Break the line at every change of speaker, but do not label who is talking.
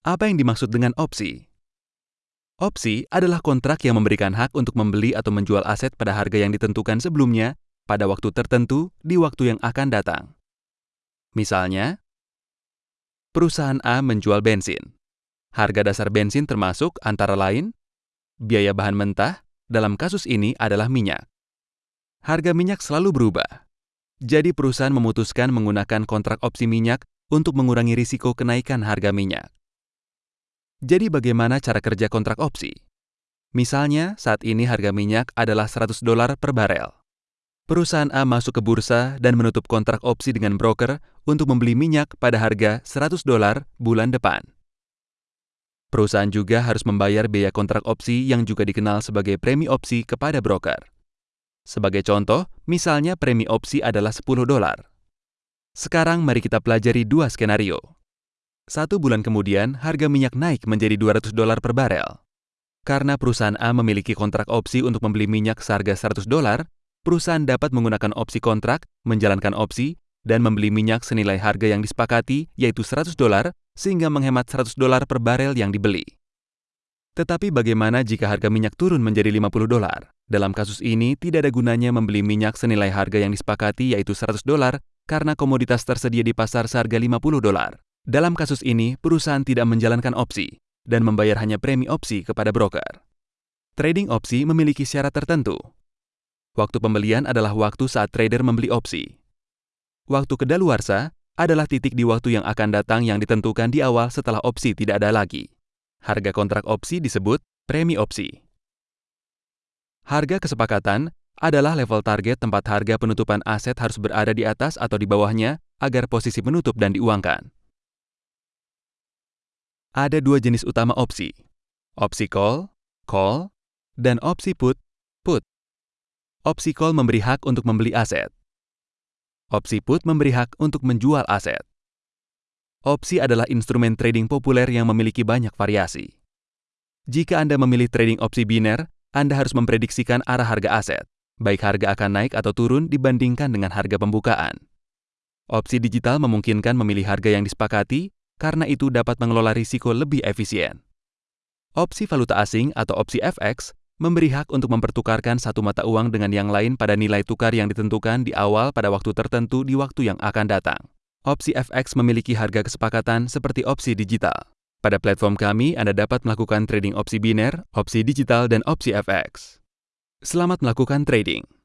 Apa yang dimaksud dengan opsi? Opsi adalah kontrak yang memberikan hak untuk membeli atau menjual aset pada harga yang ditentukan sebelumnya pada waktu tertentu di waktu yang akan datang. Misalnya, perusahaan A menjual bensin. Harga dasar bensin termasuk antara lain biaya bahan mentah, dalam kasus ini adalah minyak. Harga minyak selalu berubah. Jadi perusahaan memutuskan menggunakan kontrak opsi minyak untuk mengurangi risiko kenaikan harga minyak. Jadi bagaimana cara kerja kontrak opsi? Misalnya, saat ini harga minyak adalah 100 dolar per barel. Perusahaan A masuk ke bursa dan menutup kontrak opsi dengan broker untuk membeli minyak pada harga 100 dolar bulan depan. Perusahaan juga harus membayar biaya kontrak opsi yang juga dikenal sebagai premi opsi kepada broker. Sebagai contoh, misalnya premi opsi adalah 10 dolar. Sekarang mari kita pelajari dua skenario. Satu bulan kemudian, harga minyak naik menjadi 200 dolar per barel. Karena perusahaan A memiliki kontrak opsi untuk membeli minyak seharga 100 dolar, perusahaan dapat menggunakan opsi kontrak, menjalankan opsi, dan membeli minyak senilai harga yang disepakati, yaitu 100 dolar, sehingga menghemat 100 dolar per barel yang dibeli. Tetapi bagaimana jika harga minyak turun menjadi 50 dolar? Dalam kasus ini, tidak ada gunanya membeli minyak senilai harga yang disepakati yaitu 100 dolar karena komoditas tersedia di pasar seharga 50 dolar. Dalam kasus ini, perusahaan tidak menjalankan opsi dan membayar hanya premi opsi kepada broker. Trading opsi memiliki syarat tertentu. Waktu pembelian adalah waktu saat trader membeli opsi. Waktu kedaluarsa adalah titik di waktu yang akan datang yang ditentukan di awal setelah opsi tidak ada lagi. Harga kontrak opsi disebut premi opsi. Harga kesepakatan adalah level target tempat harga penutupan aset harus berada di atas atau di bawahnya agar posisi menutup dan diuangkan. Ada dua jenis utama opsi, opsi call, call, dan opsi put, put. Opsi call memberi hak untuk membeli aset. Opsi put memberi hak untuk menjual aset. Opsi adalah instrumen trading populer yang memiliki banyak variasi. Jika Anda memilih trading opsi biner, Anda harus memprediksikan arah harga aset, baik harga akan naik atau turun dibandingkan dengan harga pembukaan. Opsi digital memungkinkan memilih harga yang disepakati karena itu dapat mengelola risiko lebih efisien. Opsi valuta asing atau opsi FX memberi hak untuk mempertukarkan satu mata uang dengan yang lain pada nilai tukar yang ditentukan di awal pada waktu tertentu di waktu yang akan datang. Opsi FX memiliki harga kesepakatan seperti opsi digital. Pada platform kami, Anda dapat melakukan trading opsi biner, opsi digital, dan opsi FX. Selamat melakukan trading.